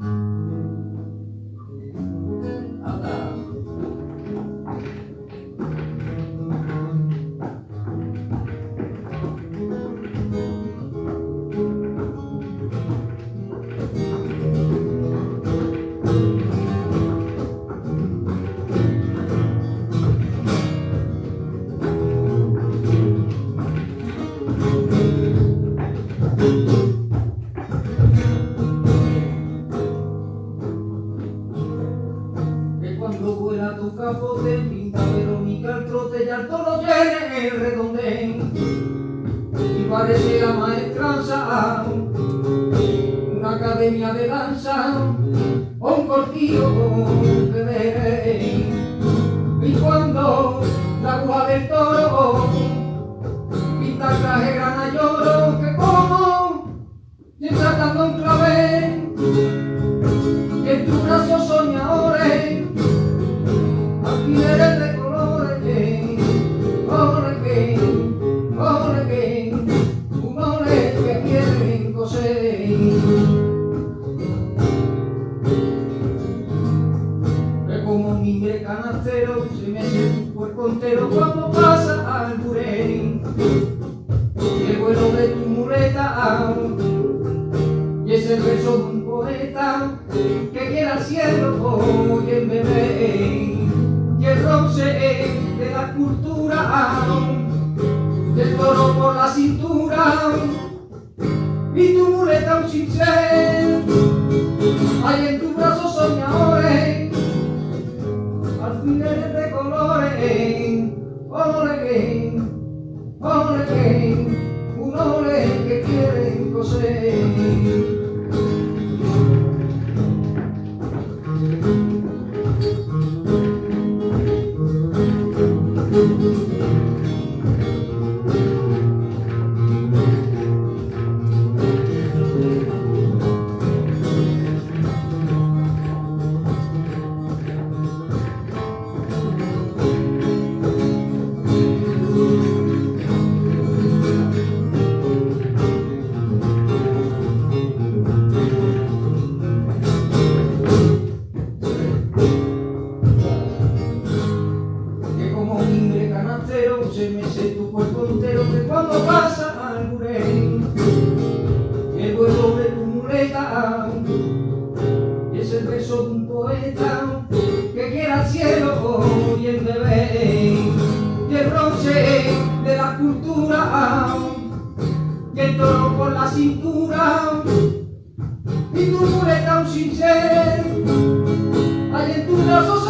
Mm-hmm. Cuando vuela tu capote, pinta Verónica el trote y alto lo llene el redondén. Y parece la maestranza, una academia de danza, o un cortillo de veré. Y cuando la agua del toro pinta traje grana lloro, que como, y tratando un Un mimbre canastero se mete tu cuerpo entero cuando pasa al burén. El vuelo de tu muleta y es el verso de un poeta que quiera al cielo y el bebé y el roce de la cultura del toro por la cintura y tu muleta un cincel hay en tu brazo ole ole un ole que quieren coser que cuerpo que cuando pasa al burén y el vuelo de tu muleta es el beso de un poeta que quiera al cielo y el bebé y el bronce de la cultura y el toro por la cintura y tu muleta un cincel hay en tus brazos